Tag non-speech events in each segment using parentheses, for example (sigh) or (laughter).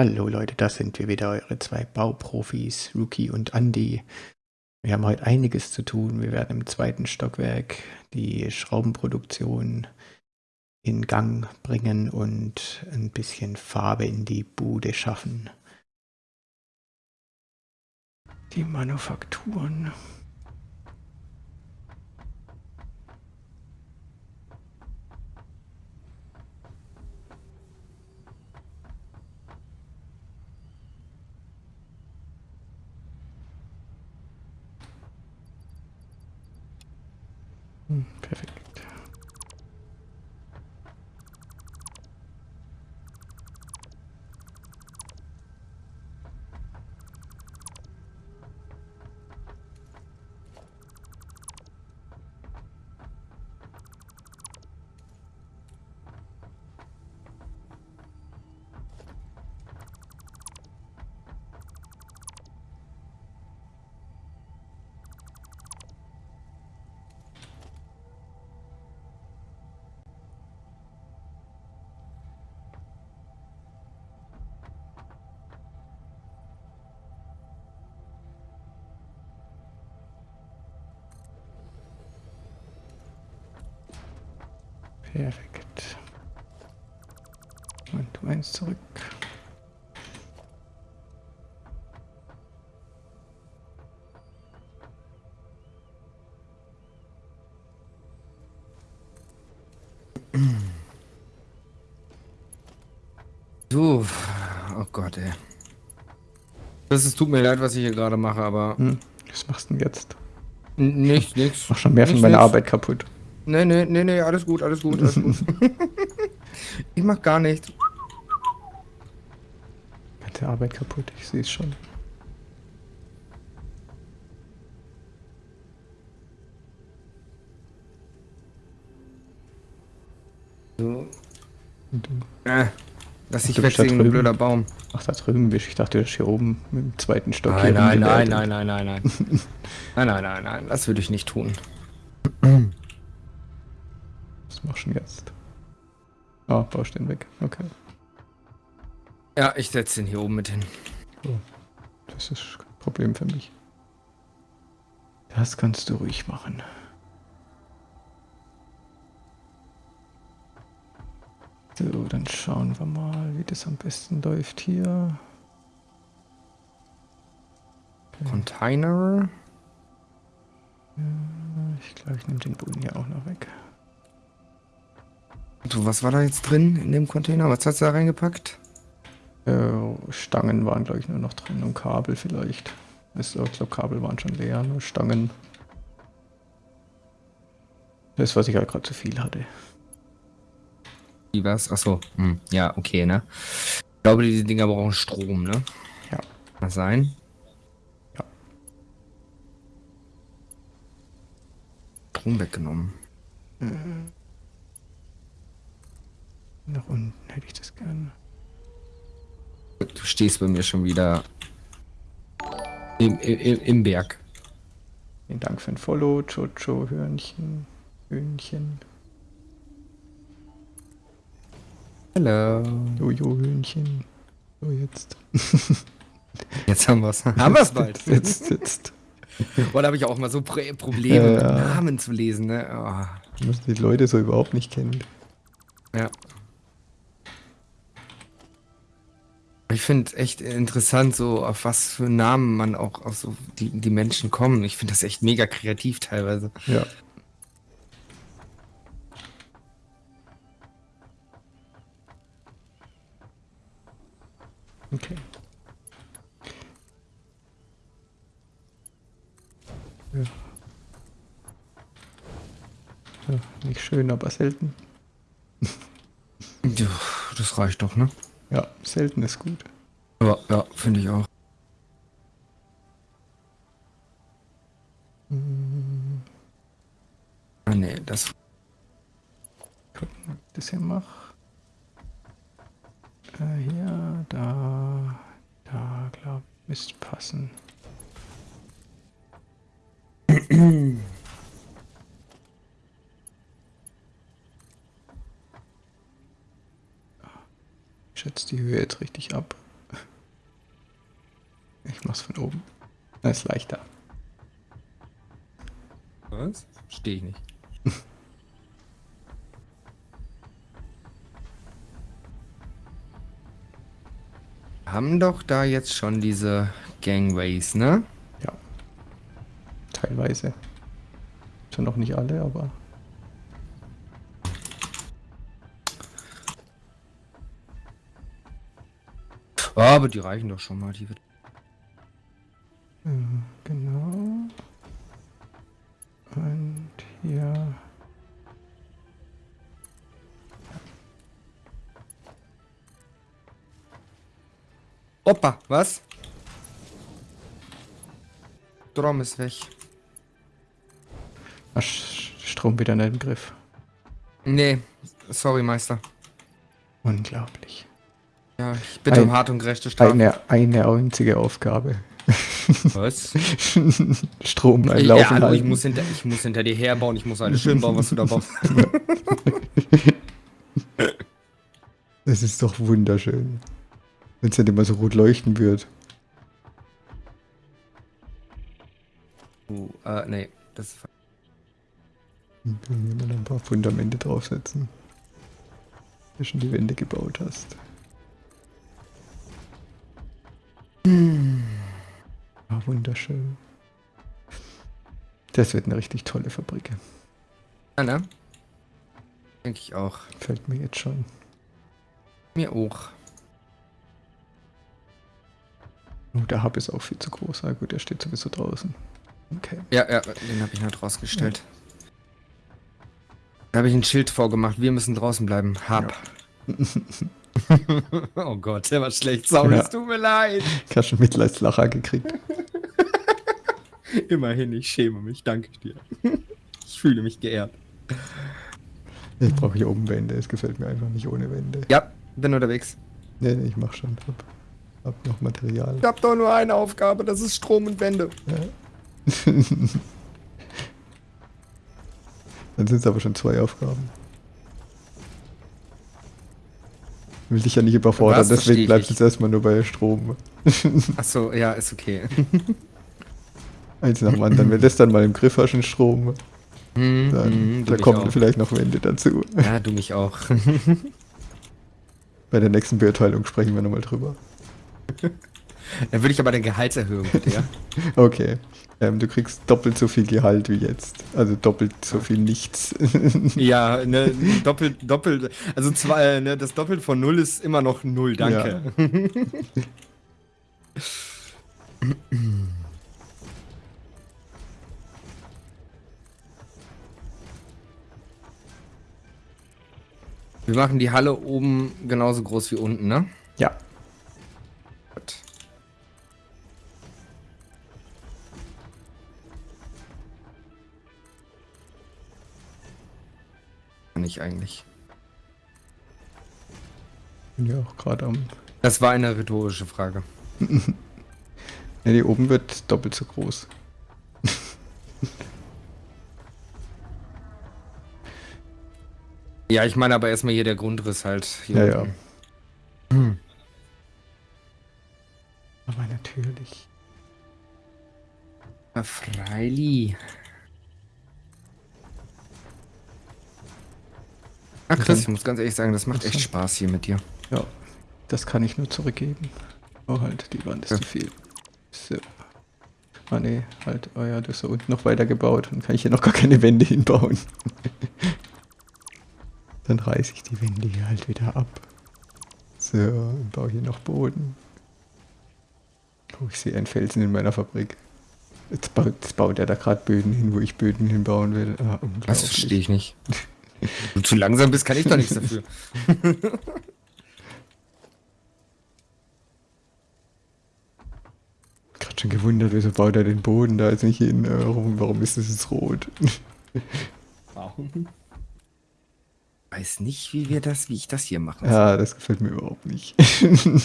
Hallo Leute, da sind wir wieder, eure zwei Bauprofis, Rookie und Andy. Wir haben heute einiges zu tun. Wir werden im zweiten Stockwerk die Schraubenproduktion in Gang bringen und ein bisschen Farbe in die Bude schaffen. Die Manufakturen. Perfekt. Und du eins zurück. Du, oh Gott, ey. Das ist, tut mir leid, was ich hier gerade mache, aber. Hm, was machst du denn jetzt? N nicht, nix. Mach schon mehr von meiner Arbeit kaputt. Nee, nee, nee, nee, alles gut, alles gut, alles gut. ich mach gar nichts. Hat der Arbeit kaputt, ich sehe es schon. So. Äh, lass dich Ach, du bist da wegziehen, drüben. blöder Baum. Ach, da drüben bist Ich dachte, du bist hier oben im zweiten Stock. Nein, hier nein, nein, nein, nein, nein, nein. nein, nein, nein, nein, das würde ich nicht tun. Was machst du denn jetzt? Ah, baust den weg. Okay. Ja, ich setze den hier oben mit hin. Das ist kein Problem für mich. Das kannst du ruhig machen. So, dann schauen wir mal, wie das am besten läuft hier. Container. Ich glaube, ich nehme den Boden hier auch noch weg. So, was war da jetzt drin in dem Container? Was hast du da reingepackt? Äh, Stangen waren, glaube ich, nur noch drin und Kabel vielleicht. Also, ich glaube, Kabel waren schon leer, nur Stangen. Das, was ich halt gerade zu viel hatte. Wie was? Achso, hm, ja, okay, ne? Ich glaube, diese Dinger brauchen Strom, ne? Ja. Kann sein? Ja. Strom weggenommen. Nach unten hätte ich das gerne. Du stehst bei mir schon wieder im, im, im Berg. Vielen Dank für ein Follow, Jojo, Hörnchen, Hühnchen, Hallo. Jojo, Hühnchen. So, jetzt. (laughs) Jetzt haben wir's. (laughs) haben wir's bald. Jetzt sitzt. Oder habe ich auch mal so Pro Probleme Ja. mit Namen zu lesen, ne? Oh, die Leute so überhaupt nicht kennen. ja. Ich finde echt interessant, so auf was für Namen man auch auf so die, die Menschen kommen. Ich finde das echt mega kreativ teilweise. Ja. Okay. Ja. Ja, nicht schön, aber selten. (laughs) Ja, das reicht doch, ne? Ja, selten ist gut. Ja, ja, finde ich auch. Ah, nee, das. Gucken, ob ich das hier mache. Doch da jetzt schon diese Gangways, ne? Ja. Teilweise. Schon noch nicht alle, aber. Oh, aber die reichen doch schon mal. Die wird Ja, genau. Und hier. Opa, was? Strom ist weg. Ach, Strom wieder nicht im Griff. Nee, sorry, Meister. Unglaublich. Ja, ich bitte Ein- um hart und gerechte Strafe. Eine, eine einzige Aufgabe. Was? (laughs) Strom beim Laufen ja, hallo, ich muss, hinter, ich muss hinter dir herbauen, ich muss alles schön bauen, was du da baust. (laughs) Das ist doch wunderschön. Wenn es nicht immer so rot leuchten wird. Uh, äh, nee, das ist Dann können wir mal ein paar Fundamente draufsetzen. Wenn du schon die Wände gebaut hast. Ah, wunderschön. Das wird eine richtig tolle Fabrik. Ja, ne? Denke ich auch. Fällt mir jetzt schon. Mir auch. Oh, der Hub ist auch viel zu groß. Ah gut, der steht sowieso draußen. Okay. Ja, ja, den habe ich halt rausgestellt. Da habe ich ein Schild vorgemacht. Wir müssen draußen bleiben. Hab. (laughs) oh Gott, der war schlecht. Sorry, Ja. es tut mir leid. Ich habe schon Mitleidslacher gekriegt. (laughs) Immerhin, ich schäme mich. Danke dir. Ich fühle mich geehrt. Ich brauche hier oben Wände. Es gefällt mir einfach nicht ohne Wände. Ja, bin unterwegs. Nee, nee, ich mach schon. Hab, hab noch Material. Ich habe doch nur eine Aufgabe, das ist Strom und Wände. (laughs) Dann sind es aber schon zwei Aufgaben. Ich will dich ja nicht überfordern, deswegen bleibst du jetzt erstmal nur bei Strom. (laughs) Achso, ja, ist okay. (laughs) Eins nach dem anderen. Wenn das dann mal im Griff hast, den Strom, Hm, dann hm, du da kommen auch. vielleicht noch Wände dazu. Ja, du mich auch. Bei der nächsten Beurteilung sprechen wir nochmal drüber. Dann würde ich aber den Gehaltserhöhung bitte, ja? (laughs) Okay. Ähm, du kriegst doppelt so viel Gehalt wie jetzt. Also doppelt so viel nichts. (laughs) Ja, ne, doppelt, doppelt, also zwei, ne, das Doppelt von null ist immer noch null, danke. Wir machen die Halle oben genauso groß wie unten, ne? ja. Kann ich eigentlich. Bin ja auch gerade am. Das war eine rhetorische Frage. (laughs) Ne, die oben wird doppelt so groß. (laughs) Ja, ich meine aber erstmal hier der Grundriss halt. Hier Ja, ja. Muss ganz ehrlich sagen, das macht echt Spaß hier mit dir. Ja. Das kann ich nur zurückgeben. Oh halt, die Wand ist Ja. zu viel. So. Ah ne, halt, oh ja, das ist da unten noch weiter gebaut. Dann kann ich hier noch gar keine Wände hinbauen. (laughs) Dann reiße ich die Wände hier halt wieder ab. So, und baue hier noch Boden. Oh, ich sehe einen Felsen in meiner Fabrik. Jetzt baut, jetzt baut er da gerade Böden hin, wo ich Böden hinbauen will. Ah. Das verstehe ich nicht. (laughs) du zu langsam bist, kann ich doch nichts dafür. Gerade schon gewundert, wieso baut er den Boden da jetzt nicht hin? Äh, Warum, warum ist das jetzt rot? Warum? Weiß nicht, wie wir das, wie ich das hier mache. Ja, das gefällt mir überhaupt nicht.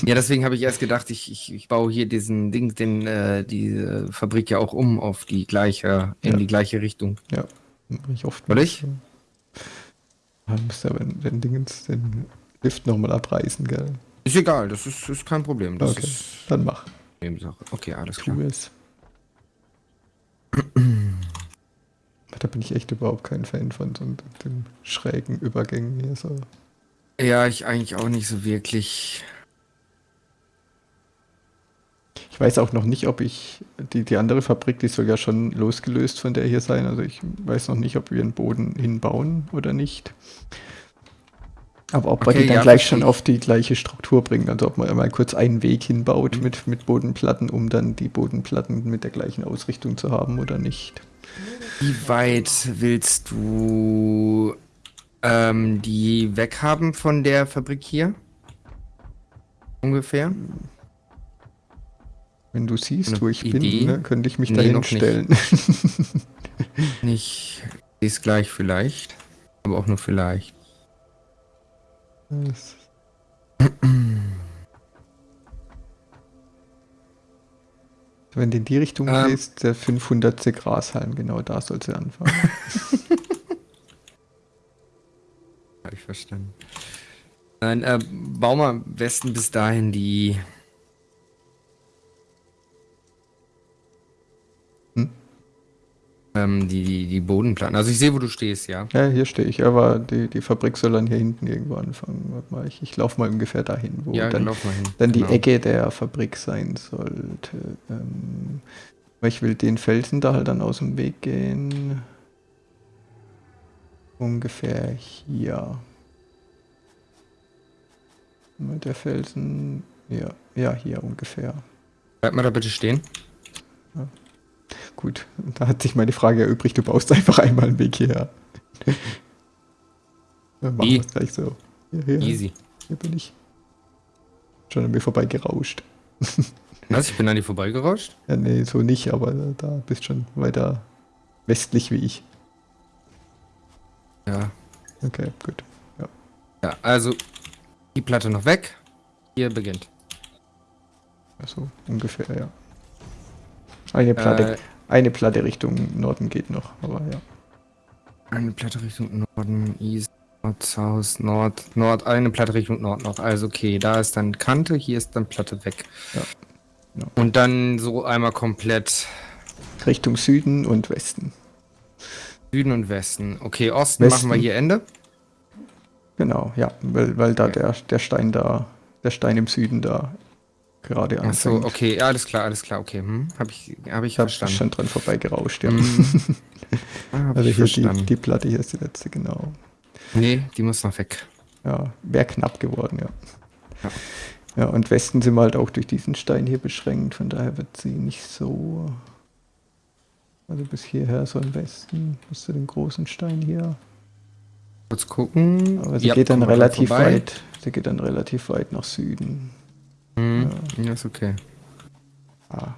Ja, deswegen habe ich erst gedacht, ich, ich, ich baue hier diesen Ding, den, äh, die Fabrik ja auch um auf die gleiche, in Ja. die gleiche Richtung. ja, mach ich oft. Soll ich? Man muss aber den Dingens, den Lift nochmal abreißen, gell? Ist egal, das ist, ist kein Problem. Das Okay, ist, dann mach. Nebensache. Okay, alles klar. Tools. da bin ich echt überhaupt kein Fan von so den schrägen Übergängen hier so. Ja, ich eigentlich auch nicht so wirklich. Ich weiß auch noch nicht, ob ich, die, die andere Fabrik, die soll ja schon losgelöst von der hier sein. Also ich weiß noch nicht, ob wir einen Boden hinbauen oder nicht. Aber ob okay, wir die dann ja, gleich schon auf die gleiche Struktur bringen. Also ob man mal kurz einen Weg hinbaut mhm. mit, mit Bodenplatten, um dann die Bodenplatten mit der gleichen Ausrichtung zu haben oder nicht. Wie weit willst du ähm, die weghaben von der Fabrik hier? Ungefähr? Wenn du siehst, wo ich Idee? bin, ne, könnte ich mich nee, dahin stellen. Nicht, nicht ist gleich vielleicht, aber auch nur vielleicht. Wenn du in die Richtung ähm, gehst, der 500. Grashalm, genau da soll sie anfangen. (laughs) Habe ich verstanden. Nein, äh, bau mal am besten bis dahin die Ähm, die, die, die Bodenplatten. Also ich sehe, wo du stehst, ja. Ja, hier stehe ich, aber die, die Fabrik soll dann hier hinten irgendwo anfangen. Warte mal, ich, ich laufe mal ungefähr dahin, wo ja, dann, dann, hin. dann genau. die Ecke der Fabrik sein sollte. Ähm, weil ich will den Felsen da halt dann aus dem Weg gehen. Ungefähr hier. Mit der Felsen. Ja, ja, hier ungefähr. Bleib mal da bitte stehen. Gut, da hat sich meine Frage erübrigt, du baust einfach einmal einen Weg hierher. (laughs) Dann machen wir es gleich so. Hier, hier, Easy. Hier bin ich. Schon an mir vorbei gerauscht. (laughs) Was? Ich bin an dir vorbeigerauscht? Ja, nee, so nicht, aber da bist schon weiter westlich wie ich. Ja. Okay, gut. Ja, ja also die Platte noch weg. Hier beginnt. Also ungefähr, ja. Eine Platte, äh, eine Platte Richtung Norden geht noch, aber ja. Eine Platte Richtung Norden, East, Nord, South, Nord, Nord, eine Platte Richtung Nord noch. Also okay, da ist dann Kante, hier ist dann Platte weg. Ja. ja. Und dann so einmal komplett. Richtung Süden und Westen. Süden und Westen. Okay, Osten Westen. machen wir hier Ende. Genau, ja, weil, weil da okay. der, der Stein da, der Stein im Süden da gerade anfängt. Ach so, okay, alles klar, alles klar, okay. Hm, habe ich, hab ich hab verstanden. schon dran vorbeigerauscht, ja. Hm. (laughs) Ah, also hier die, die, Platte hier ist die letzte, genau. Nee, die muss noch weg. Ja, wäre knapp geworden, ja. ja. Ja, und Westen sind wir halt auch durch diesen Stein hier beschränkt, von daher wird sie nicht so... Also bis hierher so im Westen, bis zu dem großen Stein hier. Kurz gucken. Aber sie ja, geht dann relativ weit, sie geht dann relativ weit nach Süden. Mhm. Ja. ist okay. Ah.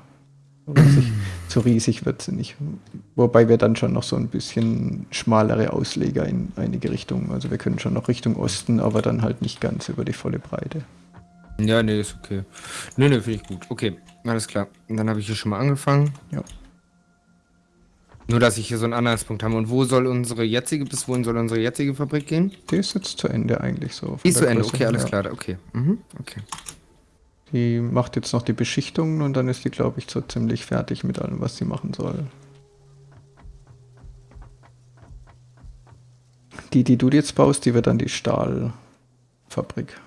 So riesig, so riesig wird sie nicht. Wobei wir dann schon noch so ein bisschen schmalere Ausleger in einige Richtungen. Also wir können schon noch Richtung Osten, aber dann halt nicht ganz über die volle Breite. Ja, nee, ist okay. Nee, nee, finde ich gut. Okay, alles klar. Und dann habe ich hier schon mal angefangen. Ja. Nur, dass ich hier so einen Anhaltspunkt habe. Und wo soll unsere jetzige, bis wohin soll unsere jetzige Fabrik gehen? Die ist jetzt zu Ende eigentlich so. Die ist zu Ende, okay, alles ja. klar. Okay. Mhm, okay. Die macht jetzt noch die Beschichtungen und dann ist die, glaube ich, so ziemlich fertig mit allem, was sie machen soll. Die, die du jetzt baust, die wird dann die Stahlfabrik.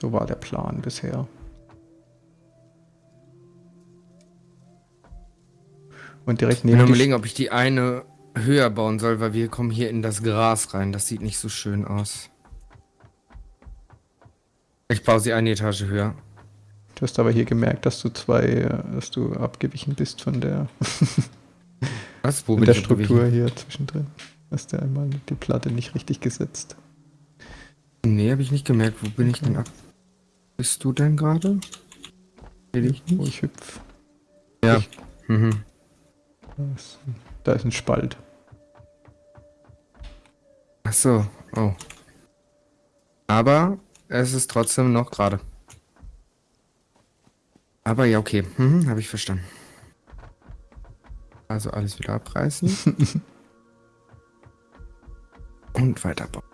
So war der Plan bisher. Und direkt neben. Ich überlegen, ob ich die eine höher bauen soll, weil wir kommen hier in das Gras rein. Das sieht nicht so schön aus. Ich baue sie eine Etage höher. Du hast aber hier gemerkt, dass du zwei, dass du abgewichen bist von der, (laughs) Was? Wo bin der Struktur hier zwischendrin. Hast du einmal die Platte nicht richtig gesetzt. Nee, habe ich nicht gemerkt. Wo bin okay. ich denn ab? Bist du denn gerade? Will ich nicht. Wo ich hüpf. Ja. Ich, mhm. da, ist, da ist ein Spalt. Ach so. Oh. Aber es ist trotzdem noch gerade. Aber ja, okay. Mhm, Habe ich verstanden. Also alles wieder abreißen. (laughs) Und weiterbauen.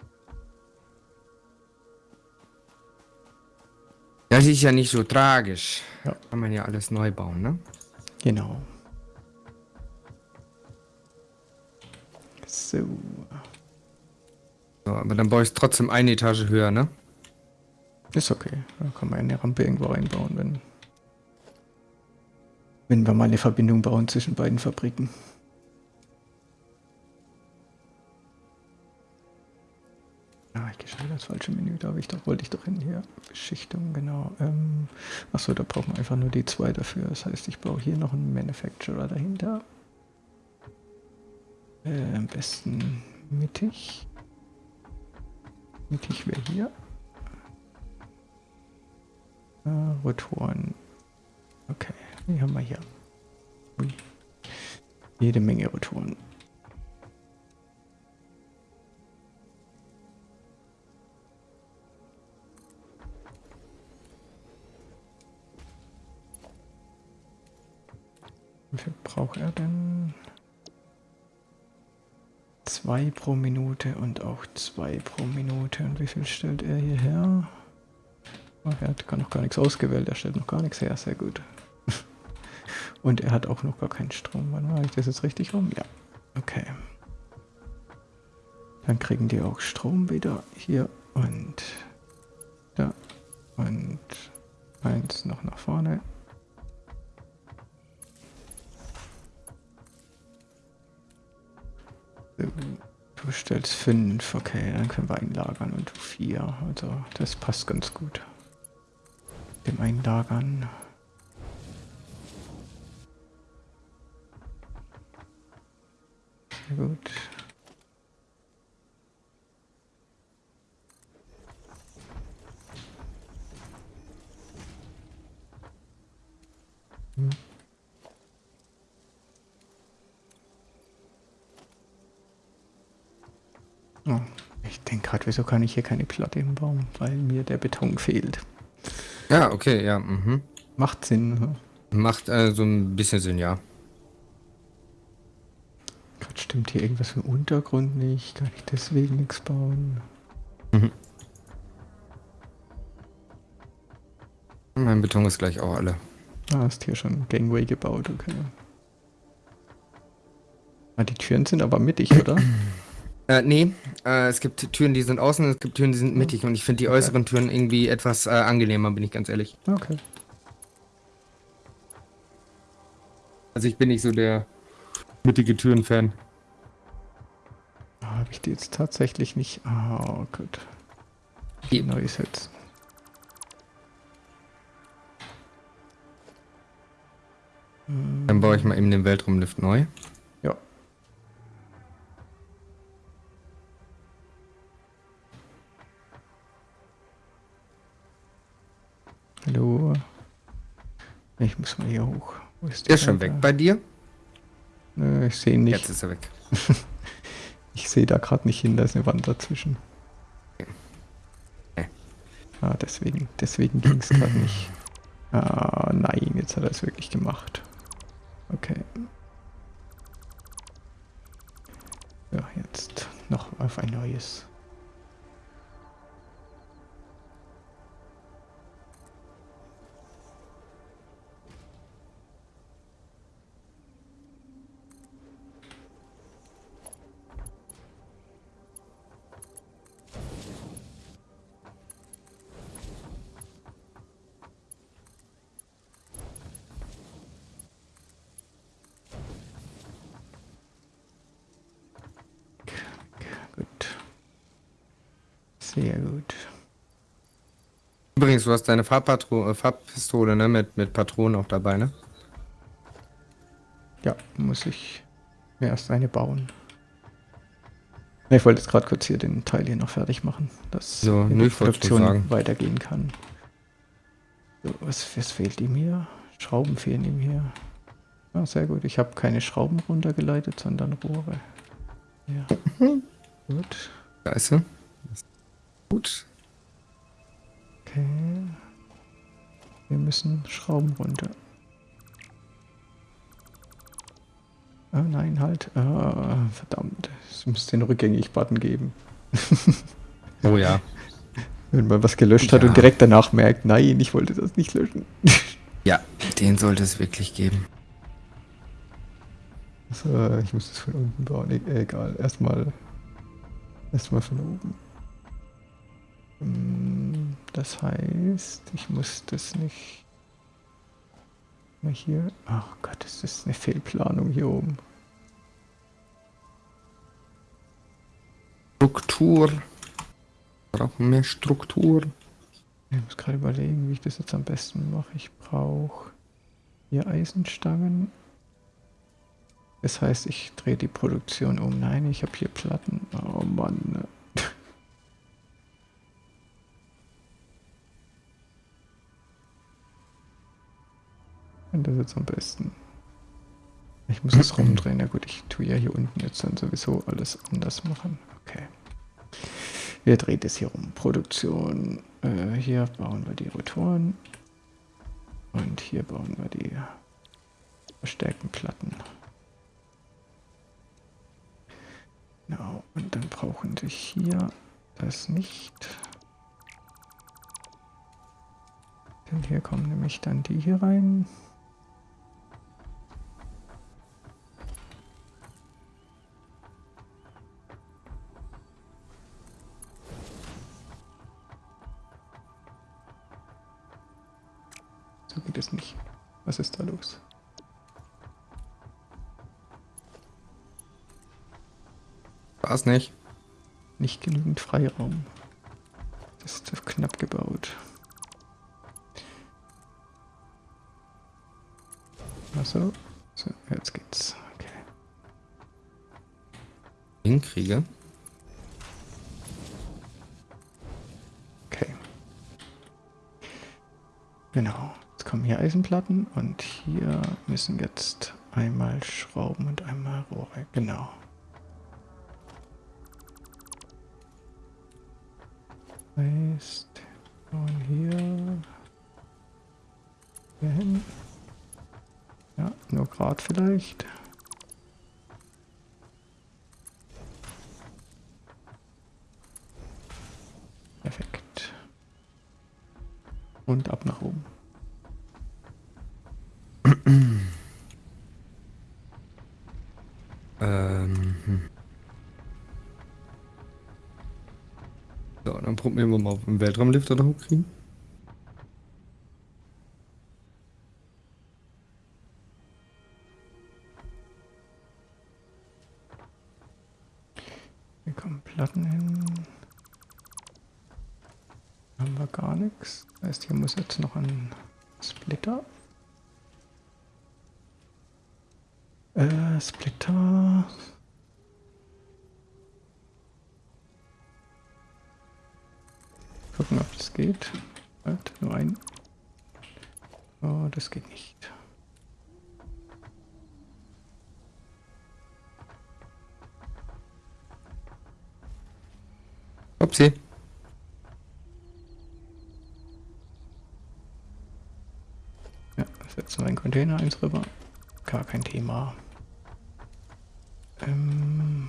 Das ist ja nicht so tragisch. Ja. Kann man ja alles neu bauen, ne? Genau. So. So, aber dann baue ich trotzdem eine Etage höher, ne? Ist okay. Da kann man eine Rampe irgendwo reinbauen, wenn, wenn wir mal eine Verbindung bauen zwischen beiden Fabriken. Ah, ich gehe schon wieder das falsche Menü, da ich doch, wollte ich doch hin hier. Beschichtung, genau. Ähm, achso, da brauchen wir einfach nur die zwei dafür. Das heißt, ich baue hier noch einen Manufacturer dahinter. Äh, am besten mittig. Mittig wäre hier. Äh, Rotoren. Okay, die haben wir hier. Ui. Jede Menge Rotoren. Wie viel braucht er denn? Zwei pro Minute und auch zwei pro Minute. Und wie viel stellt er hierher? Oh, er hat gar noch gar nichts ausgewählt, er stellt noch gar nichts her, sehr gut. (laughs) Und er hat auch noch gar keinen Strom. Wann mache ich das jetzt richtig rum? Ja, okay. Dann kriegen die auch Strom wieder hier und da und eins noch nach vorne. Du stellst fünf, okay, dann können wir einlagern und du vier. Also das passt ganz gut. Dem Einlagern. Gut. Hm. Oh, ich denke gerade, wieso kann ich hier keine Platte hinbauen? Weil mir der Beton fehlt. Ja, okay, ja. Mhm. Macht Sinn. ne? Macht äh, so ein bisschen Sinn, ja. Gerade stimmt hier irgendwas im Untergrund nicht. Kann ich deswegen nichts bauen? Mein Beton ist gleich auch alle. Ah, hast hier schon Gangway gebaut, okay. Ah, die Türen sind aber mittig, oder? (clears throat) Äh, nee, äh, es gibt Türen, die sind außen, es gibt Türen, die sind mittig und ich finde die Okay. äußeren Türen irgendwie etwas äh, angenehmer, bin ich ganz ehrlich. Okay. Also ich bin nicht so der mittige Türen-Fan. Ah, Habe ich die jetzt tatsächlich nicht. Ah, gut. Die- Neu setzen. Hm, Dann baue ich mal eben den Weltraumlift neu. Ich muss mal hier hoch. Wo ist Der ist schon weg. Bei dir? Nö, ich sehe ihn nicht. Jetzt ist er weg. (laughs) Ich sehe da gerade nicht hin, da ist eine Wand dazwischen. Okay. Ah, deswegen, deswegen ging es gerade nicht. Ah, nein, jetzt hat er es wirklich gemacht. Okay. Ja, jetzt noch auf ein neues. Übrigens, du hast deine Farbpatro äh, Farbpistole, ne? Mit, mit Patronen auch dabei, ne? Ja, muss ich mir erst eine bauen. Ich wollte jetzt gerade kurz hier den Teil hier noch fertig machen, dass So, nur sagen. weitergehen kann. So, was, was fehlt ihm hier? Schrauben fehlen ihm hier. Ah, sehr gut. Ich habe keine Schrauben runtergeleitet, sondern Rohre. Ja. gut. Da ist sie. Gut. Okay. Wir müssen Schrauben runter. Ah, nein, halt. Ah, verdammt. Es müsste den Rückgängig-Button geben. (laughs) Oh ja. Wenn man was gelöscht hat Ja. und direkt danach merkt, nein, ich wollte das nicht löschen. (laughs) Ja, den sollte es wirklich geben. So, ich muss das von unten bauen. E egal, erstmal erstmal von oben. Mm, Das heißt, ich muss das nicht mal hier. Ach Gott, das ist eine Fehlplanung hier oben. Struktur. Brauchen mehr Struktur. Ich muss gerade überlegen, wie ich das jetzt am besten mache. Ich brauche hier Eisenstangen. Das heißt, ich drehe die Produktion um. Nein, ich habe hier Platten. Oh Mann. Und das jetzt am besten. Ich muss es rumdrehen. Na gut, ich tue ja hier unten jetzt dann sowieso alles anders machen. Okay. Wir drehen das hier rum. Produktion. Äh, hier bauen wir die Rotoren. Und hier bauen wir die verstärkten Platten. Genau. Und dann brauchen sich hier das nicht. Denn hier kommen nämlich dann die hier rein. War's nicht. Nicht genügend Freiraum. Das ist zu knapp gebaut. Achso. So, jetzt geht's. Okay. Hinkriege. Okay. Genau. Jetzt kommen hier Eisenplatten und hier müssen jetzt einmal Schrauben und einmal Rohre. Genau. Heißt, hier, hier hin. Ja, nur Grad vielleicht. Perfekt. Und ab nach oben. Dann probieren wir mal, wir einen Weltraumlifter da hochkriegen. Hier kommen Platten hin. Haben wir gar nichts. Das heißt, hier muss jetzt noch ein Container eins rüber. Gar kein Thema. Ähm.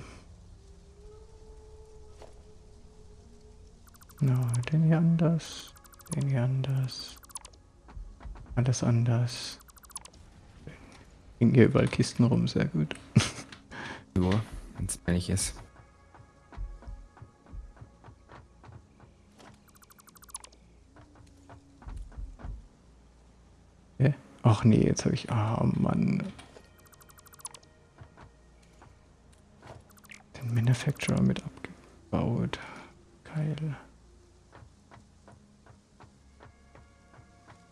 Na, den hier anders. Den hier anders. Alles anders. Hingen hier überall Kisten rum, sehr gut. (laughs) So, wenn es ehrlich ist. Ach nee, jetzt habe ich. Ah, Mann. Den Manufacturer mit abgebaut. Geil.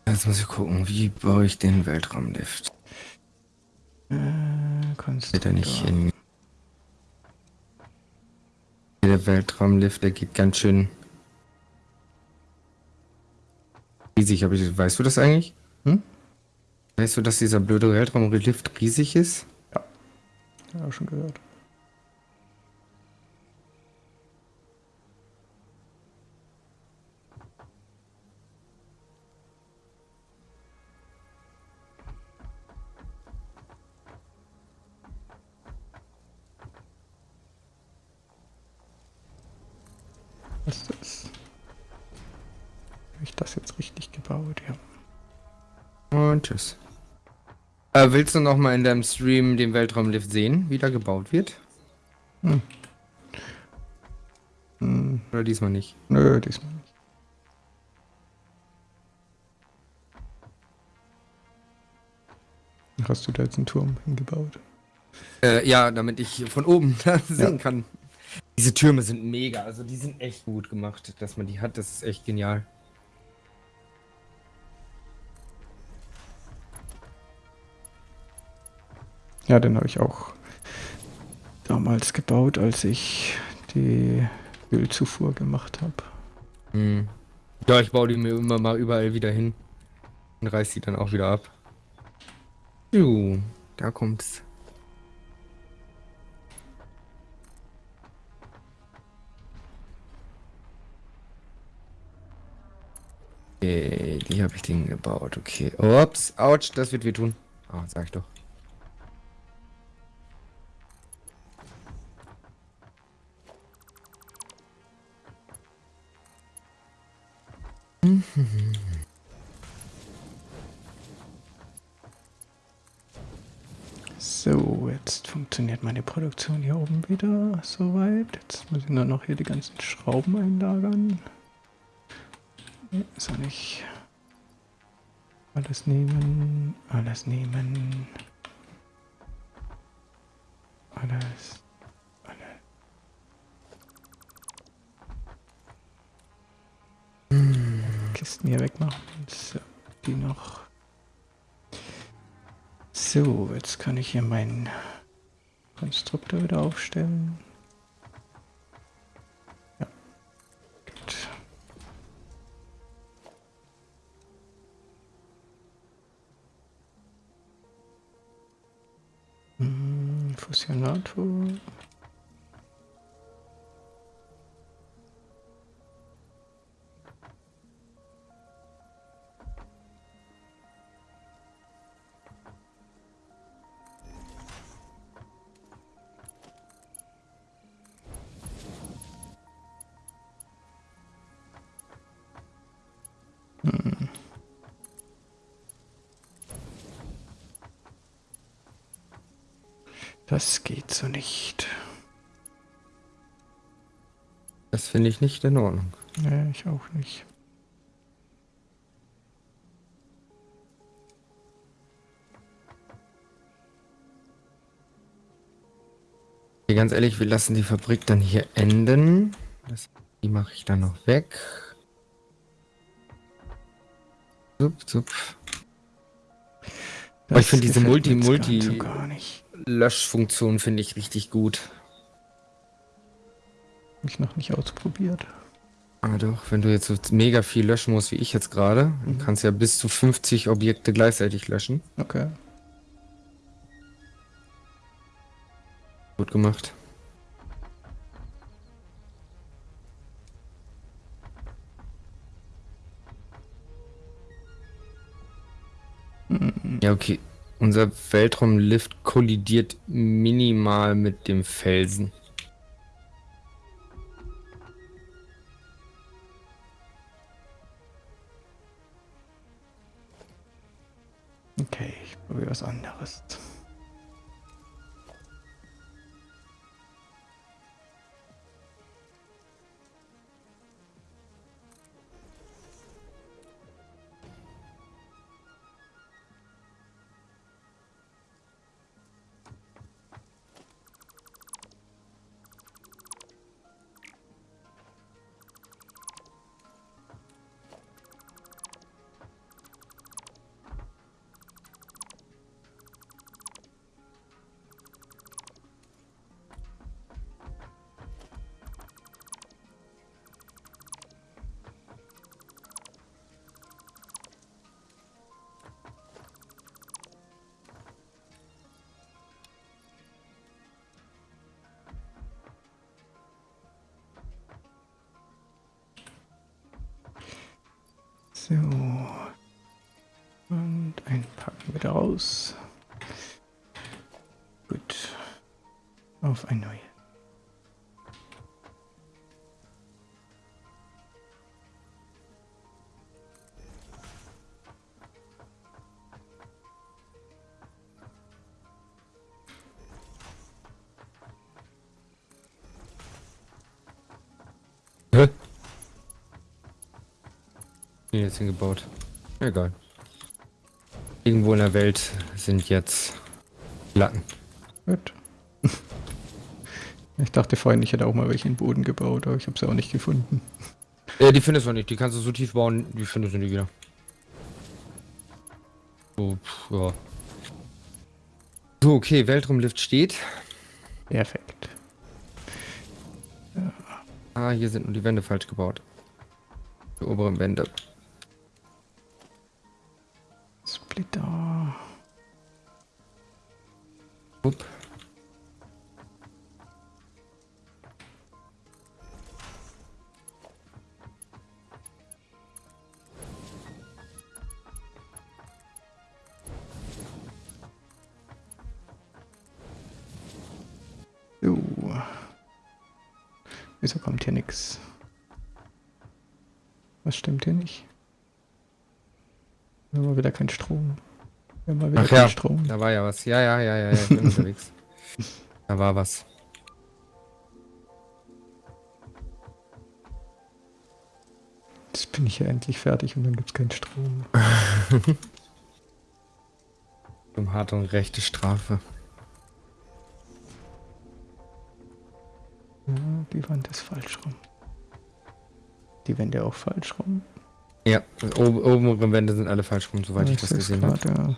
Jetzt muss ich gucken, wie baue ich den Weltraumlift? Äh, Geht er nicht Konstruktor. in. Der Weltraumlift, der geht ganz schön riesig. Aber ich, weißt du das eigentlich? Hm? Weißt du, dass dieser blöde Weltraumlift riesig ist? Ja, auch schon gehört. Was ist das? ist jetzt richtig gebaut, ja. Und tschüss. Äh, willst du noch mal in deinem Stream den Weltraumlift sehen, wie der gebaut wird? Hm. Hm. Oder diesmal nicht? Nö, diesmal nicht. Hast du da jetzt einen Turm hingebaut? Äh, ja, damit ich von oben (laughs) sehen ja. kann. Diese Türme sind mega, also die sind echt gut gemacht, dass man die hat, das ist echt genial. Ja, den habe ich auch damals gebaut, als ich die Ölzufuhr gemacht habe. Hm. Ja, ich baue die mir immer mal überall wieder hin und reiß die dann auch wieder ab. Juhu, da kommt's. Okay, die habe ich den gebaut. Okay. Ups, ouch, das wird wehtun. Ah, oh, sag ich doch. So, jetzt funktioniert meine Produktion hier oben wieder soweit. Jetzt muss ich nur noch hier die ganzen Schrauben einlagern. Ist er nicht. Alles nehmen, alles nehmen. Kisten hier wegmachen. So, die noch. So, jetzt kann ich hier meinen Konstruktor wieder aufstellen. Fusionator. Nicht. Das finde ich nicht in Ordnung. Nee, ich auch nicht. Okay, ganz ehrlich, wir lassen die Fabrik dann hier enden. Das, die mache ich dann noch weg. Zup, zup. Oh, ich finde diese Multi-Multi... Nicht. Löschfunktion finde ich richtig gut. Hab ich noch nicht ausprobiert. Ah doch, wenn du jetzt so mega viel löschen musst, wie ich jetzt gerade, mhm. kannst du ja bis zu 50 Objekte gleichzeitig löschen. Okay. Gut gemacht. Mhm. Ja, okay. Unser Weltraumlift kollidiert minimal mit dem Felsen. Okay, ich probiere was anderes. So. Und einpacken wieder raus. Gut. Auf ein neues. Jetzt hingebaut. Egal. Irgendwo in der Welt sind jetzt Latten. Gut. (laughs) Ich dachte vorhin, ich hätte auch mal welche in den Boden gebaut, aber ich habe sie auch nicht gefunden. Ja, die findest du nicht. Die kannst du so tief bauen, die findest du nie wieder. So, pff, ja. So, okay, Weltraumlift steht. Perfekt. Ah, hier sind nur die Wände falsch gebaut. Die oberen Wände. Upp. So. Wieso kommt hier nichts? Was stimmt hier nicht? Mal wieder keinen Strom. Wir haben mal wieder Ach ja, Strom. da war ja was. Ja, ja, ja, ja, ja ich bin (laughs) unterwegs. Da war was. Jetzt bin ich ja endlich fertig und dann gibt es keinen Strom. (laughs) Um harte und rechte Strafe. Ja, die Wand ist falsch rum. Die Wände auch falsch rum. Ja, oben, obere Wände sind alle falsch rum, soweit ich das ist gesehen habe. gerade,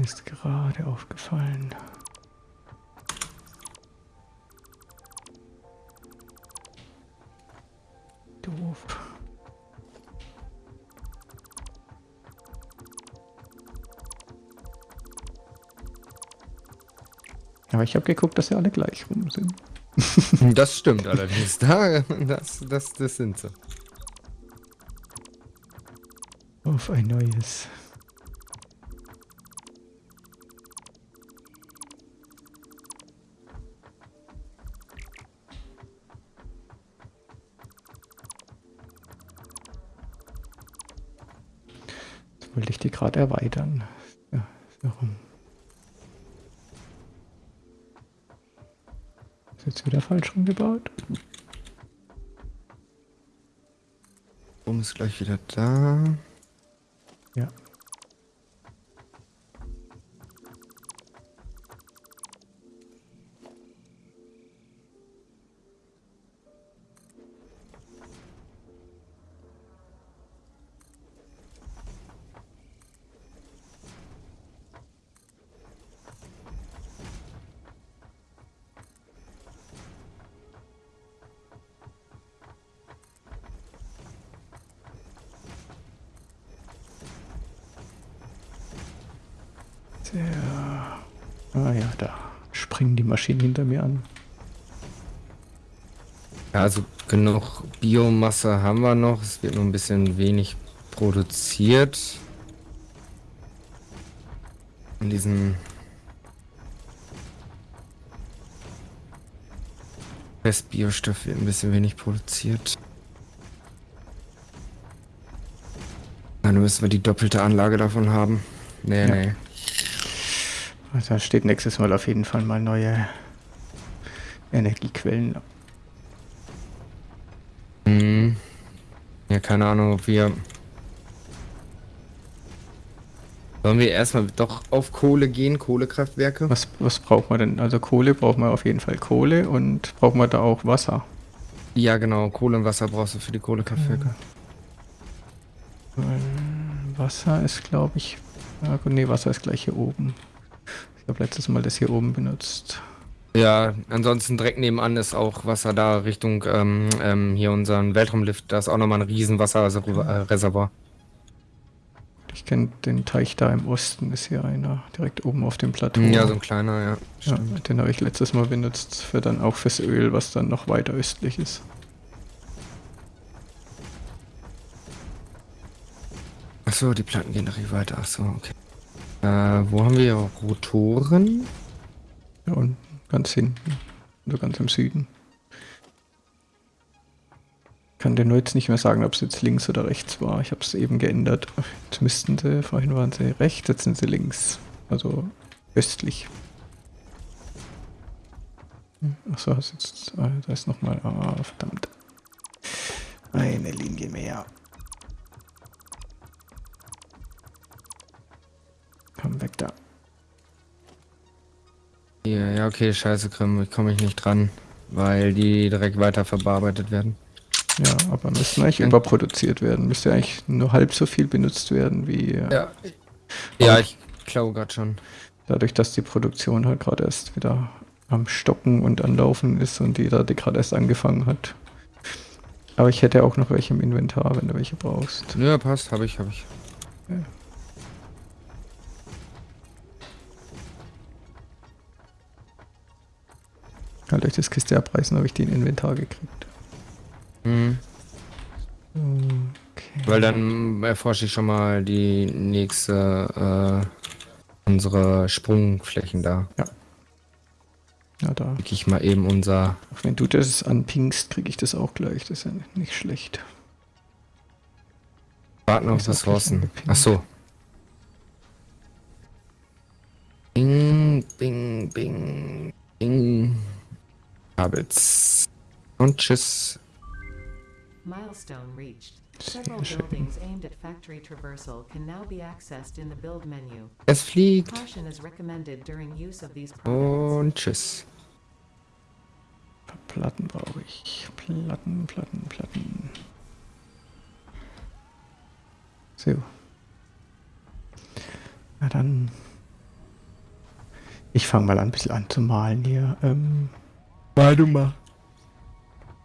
mir ist gerade aufgefallen. Doof. Aber ich habe geguckt, dass sie alle gleich rum sind. (laughs) Das stimmt allerdings. Da, das, das, das sind sie. Auf ein neues. Gerade erweitern. Ja, warum? Ist jetzt wieder falsch rumgebaut? Oben ist gleich wieder da. Ja. Genug Biomasse haben wir noch. Es wird nur ein bisschen wenig produziert. In diesem Restbiostoff wird ein bisschen wenig produziert. Dann müssen wir die doppelte Anlage davon haben. Nee, Ja. nee. Da steht nächstes Mal auf jeden Fall mal neue Energiequellen. Hm. Ja, keine Ahnung, ob wir. Sollen wir erstmal doch auf Kohle gehen, Kohlekraftwerke? Was, was braucht man denn? Also Kohle braucht man auf jeden Fall Kohle und braucht man da auch Wasser. Ja, genau, Kohle und Wasser brauchst du für die Kohlekraftwerke. Weil Wasser ist, glaube ich. Gut, nee, Wasser ist gleich hier oben. Ich habe letztes Mal das hier oben benutzt. Ja, ansonsten direkt nebenan ist auch Wasser da Richtung ähm, ähm, hier unseren Weltraumlift. Da ist auch nochmal ein riesen Wasserreservoir. Ich kenne den Teich da im Osten, ist hier einer, direkt oben auf dem Plateau. Ja, so ein kleiner, ja. Ja, den habe ich letztes Mal benutzt, für dann auch fürs Öl, was dann noch weiter östlich ist. Achso, die Platten gehen richtig weiter. Achso, okay. Äh, wo haben wir Rotoren? Ja, und Ganz hinten. Oder ganz im Süden. Ich kann dir nur jetzt nicht mehr sagen, ob es jetzt links oder rechts war. Ich habe es eben geändert. Jetzt müssten sie, vorhin waren sie rechts, jetzt sind sie links. Also östlich. Hm, achso, ah, da ist nochmal. Ah, verdammt. Eine Linie mehr. Komm weg da. Ja, ja, okay, scheiße, Grimm, ich komme ich nicht dran, weil die direkt weiter verarbeitet werden. Ja, aber müssen eigentlich überproduziert werden. Müsste eigentlich nur halb so viel benutzt werden wie. Äh, ja, ja ich glaube gerade schon. Dadurch, dass die Produktion halt gerade erst wieder am Stocken und anlaufen ist und die da gerade erst angefangen hat. Aber ich hätte auch noch welche im Inventar, wenn du welche brauchst. Ja, passt, habe ich, habe ich. Ja. Halt durch das Kiste abreißen, habe ich die in Inventar gekriegt. Mhm. Okay. Weil dann erforsche ich schon mal die nächste, äh, unsere Sprungflächen da. Ja. Ja, da. Krieg ich mal eben unser. Wenn du das anpingst, kriege ich das auch gleich. Das ist ja nicht schlecht. Warten auf Ressourcen. Ach so. Bing, bing, bing, bing. Habits. Und tschüss. Milestone reached. Several buildings aimed at factory traversal can now be accessed in the build menu. Es fliegt. Caution is recommended during use of these Und tschüss. Platten brauche ich. Platten, Platten, Platten. So. Na dann. Ich fange mal an, ein bisschen an zu malen hier. Ähm, Mal du mal.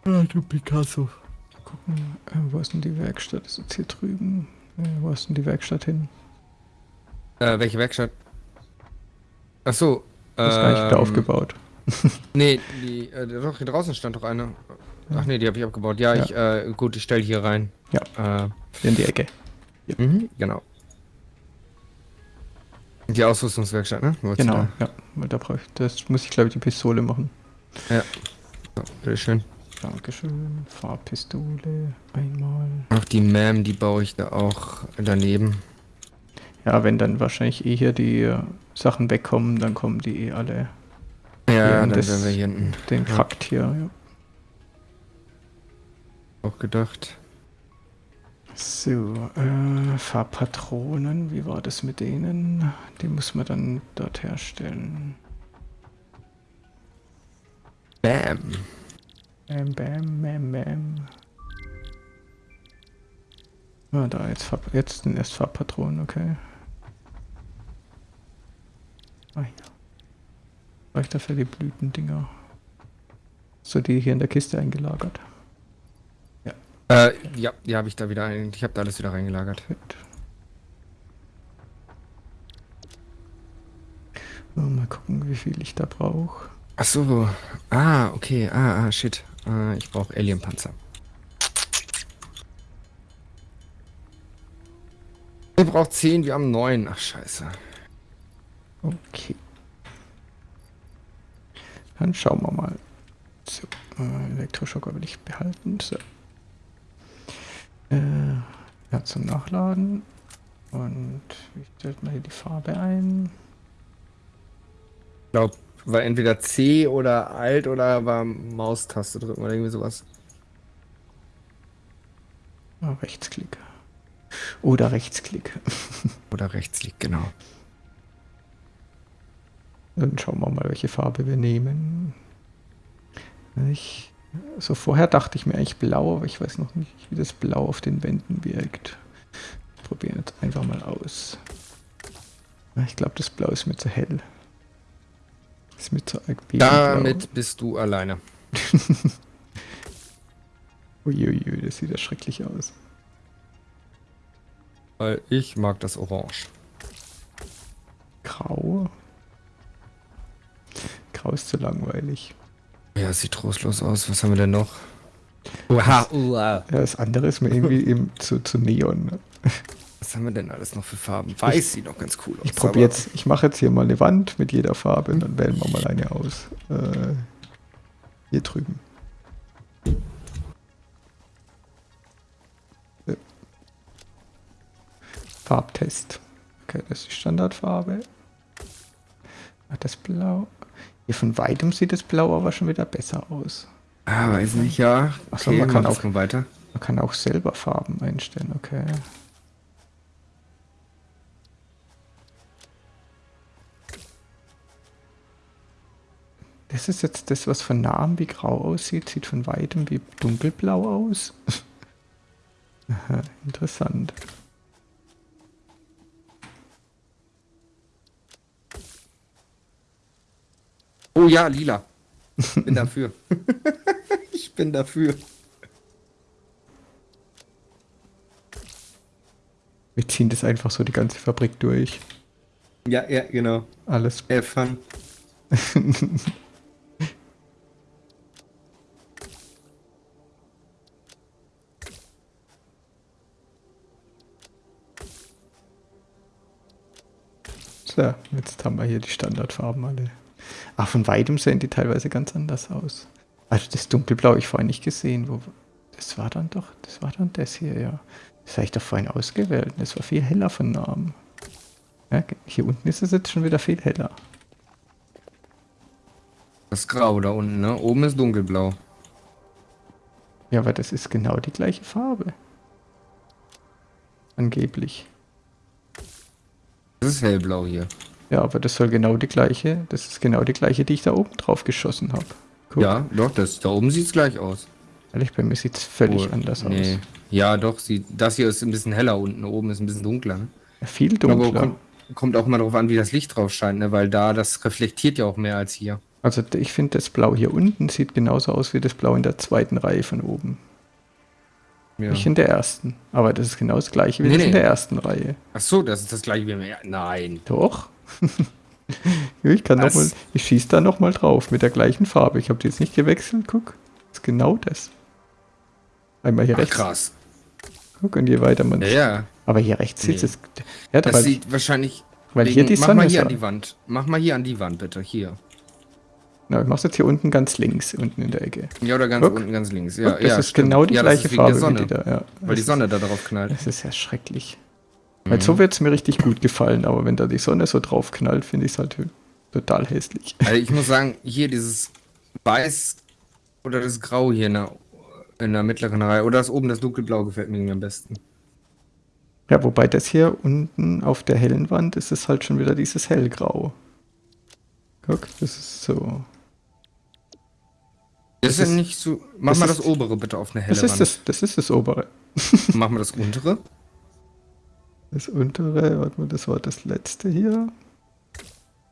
Ah, du Picasso. Gucken, äh, wo ist denn die Werkstatt? Ist jetzt hier drüben? Äh, wo ist denn die Werkstatt hin? Äh, welche Werkstatt? Ach so. Das ist ähm, gar nicht wieder aufgebaut. (laughs) nee, die, äh, doch, hier draußen stand doch eine. Ach nee, die habe ich abgebaut. Ja, ja. ich, äh, gut, ich stelle hier rein. Ja. Äh, in die Ecke. Ja. Mhm, genau. Die Ausrüstungswerkstatt, ne? Genau, da? ja. Weil da brauche ich, das muss ich glaube ich die Pistole machen. Ja. So, bitteschön. Dankeschön. Farbpistole einmal. Ach, die Mam, die baue ich da auch daneben. Ja, wenn dann wahrscheinlich eh hier die äh, Sachen wegkommen, dann kommen die eh alle. Ja, dann das, werden wir hier hinten. Den Fakt ja. hier, ja. Auch gedacht. So, äh, Farbpatronen, wie war das mit denen? Die muss man dann dort herstellen. Bam. Bam, bam, bam, bam. Ah, da jetzt, jetzt sind erst Farbpatronen, okay. Ah ja. Reicht dafür die Blütendinger. So die hier in der Kiste eingelagert. Ja. Äh, ja, die habe ich da wieder ein. Ich habe da alles wieder reingelagert. Gut. So, mal gucken, wie viel ich da brauche. Ach so. Ah, okay. Ah, ah, shit. Ah, ich brauche Alienpanzer. Ihr braucht 10, wir haben 9. Ach, scheiße. Okay. Dann schauen wir mal. So, äh, Elektroschocker will ich behalten. So. Äh, ja, zum Nachladen. Und wie stellt man hier die Farbe ein? Ich glaube, war entweder C oder Alt oder war Maustaste drücken oder irgendwie sowas. Oh, Rechtsklick. Oder Rechtsklick. (laughs) oder Rechtsklick, genau. Dann schauen wir mal, welche Farbe wir nehmen. Ich, so vorher dachte ich mir eigentlich blau, aber ich weiß noch nicht, wie das Blau auf den Wänden wirkt. Probieren jetzt einfach mal aus. Ich glaube, das Blau ist mir zu hell. Ist mir zu arg Damit bist du alleine. (laughs) Uiuiui, das sieht ja schrecklich aus. Weil ich mag das Orange. Grau? Grau ist zu langweilig. Ja, sieht trostlos aus. Was haben wir denn noch? Uha, uha. Ja, das andere ist mir irgendwie eben zu, zu Neon. Was haben wir denn alles noch für Farben? Weiß ich, sieht noch ganz cool aus. Ich probiere jetzt, ich mache jetzt hier mal eine Wand mit jeder Farbe und dann wählen wir mal eine aus. Äh, hier drüben. Farbtest. Okay, das ist die Standardfarbe. Das Blau. Hier von weitem sieht das Blau aber schon wieder besser aus. Ah, weiß nicht, ja. Achso, okay, man kann auch weiter. Man kann auch selber Farben einstellen, okay. Das ist jetzt das, was von nahem wie grau aussieht, sieht von weitem wie dunkelblau aus. (laughs) Aha, interessant. Oh ja, lila. Bin (laughs) dafür. (laughs) ich bin dafür. Wir ziehen das einfach so die ganze Fabrik durch. Ja, ja, genau. Alles. Have fun. So, jetzt haben wir hier die Standardfarben alle. Ach, von weitem sehen die teilweise ganz anders aus. Also das dunkelblau ich vorhin nicht gesehen. Wo, das war dann doch, das war dann das hier, ja. Das habe ich doch vorhin ausgewählt. Das war viel heller von Namen. Ja, hier unten ist es jetzt schon wieder viel heller. Das ist grau da unten, ne? Oben ist dunkelblau. Ja, aber das ist genau die gleiche Farbe. Angeblich. Das ist hellblau hier. Ja, aber das soll genau die gleiche, das ist genau die gleiche, die ich da oben drauf geschossen habe. Ja, doch, das da oben sieht es gleich aus. Ehrlich, bei mir sieht es völlig oh, anders nee. aus. Ja, doch, sie, das hier ist ein bisschen heller unten, oben ist ein bisschen dunkler. Ne? Ja, viel dunkler. Aber kommt, kommt auch mal darauf an, wie das Licht drauf scheint, ne? weil da das reflektiert ja auch mehr als hier. Also ich finde, das Blau hier unten sieht genauso aus wie das Blau in der zweiten Reihe von oben. Ja. Nicht in der ersten. Aber das ist genau das gleiche wie nee, das nee. in der ersten Reihe. Ach so, das ist das gleiche wie im ersten. Nein. Doch. (laughs) ich kann noch mal, ich schieße da nochmal drauf mit der gleichen Farbe. Ich habe die jetzt nicht gewechselt, guck. Das ist genau das. Einmal hier Ach, rechts. krass. Guck, und je weiter man. Ja, ja. Aber hier rechts nee. sieht es. Ja, das sieht wahrscheinlich. Weil wegen, hier die Sonne Mach mal hier an die Wand. Mach mal hier an die Wand, bitte. Hier. Na, ich mach's jetzt hier unten ganz links, unten in der Ecke. Ja, oder ganz Guck. unten ganz links. Ja, Guck, das ja, ist stimmt. genau die ja, gleiche Farbe wie die da. Ja, weil die Sonne da drauf knallt. Das ist ja schrecklich. Mhm. Weil so wird's mir richtig gut gefallen, aber wenn da die Sonne so drauf knallt, finde ich es halt total hässlich. Also ich muss sagen, hier dieses Weiß oder das Grau hier in der, in der mittleren Reihe oder das oben das dunkelblau gefällt mir am besten. Ja, wobei das hier unten auf der hellen Wand ist es halt schon wieder dieses hellgrau. Guck, das ist so. Das, das ist nicht so. Mach mal das obere bitte auf eine helle das ist Wand. Das, das ist das obere. (laughs) Mach mal das untere. Das untere, warte mal, das war das letzte hier.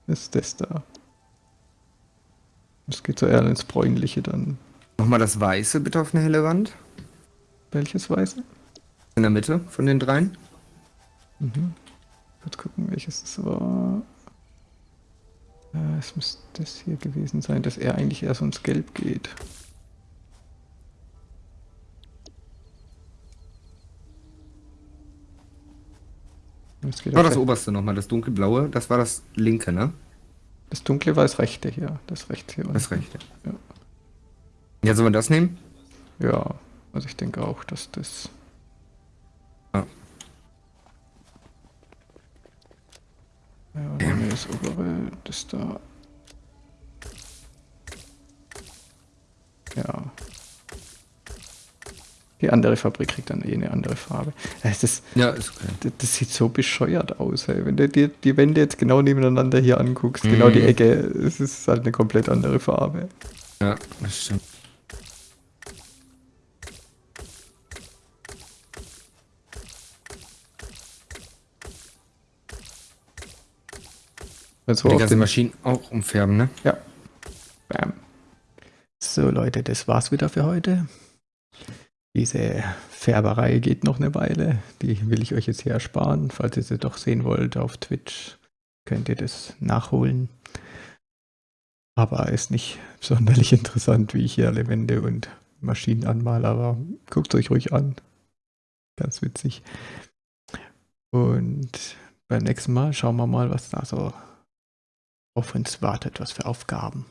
Das ist das da. Das geht so eher ins Bräunliche dann. Mach mal das weiße bitte auf eine helle Wand. Welches weiße? In der Mitte von den dreien. Mhm. Kurz gucken, welches das war. Äh, es müsste das hier gewesen sein, dass er eigentlich erst ins Gelb geht. Das war das oberste nochmal, das dunkelblaue, das war das linke, ne? Das dunkle war das rechte hier, das rechte hier. Das rechte. Ja. Ja, sollen wir das nehmen? Ja, also ich denke auch, dass das... Ja. Ja, das obere, das da. Ja. Die andere Fabrik kriegt dann eh eine andere Farbe. Das, ist, ja, ist okay. das, das sieht so bescheuert aus, ey. Wenn du dir die Wände jetzt genau nebeneinander hier anguckst, mhm. genau die mhm. Ecke, es ist halt eine komplett andere Farbe. Ja, das stimmt. Also die ganzen Maschinen auch umfärben, ne? Ja. Bam. So Leute, das war's wieder für heute. Diese Färberei geht noch eine Weile. Die will ich euch jetzt hier ersparen. Falls ihr sie doch sehen wollt auf Twitch, könnt ihr das nachholen. Aber ist nicht sonderlich interessant, wie ich hier alle Wände und Maschinen anmale. Aber guckt euch ruhig an. Ganz witzig. Und beim nächsten Mal schauen wir mal, was da so auf uns wartet, was für Aufgaben.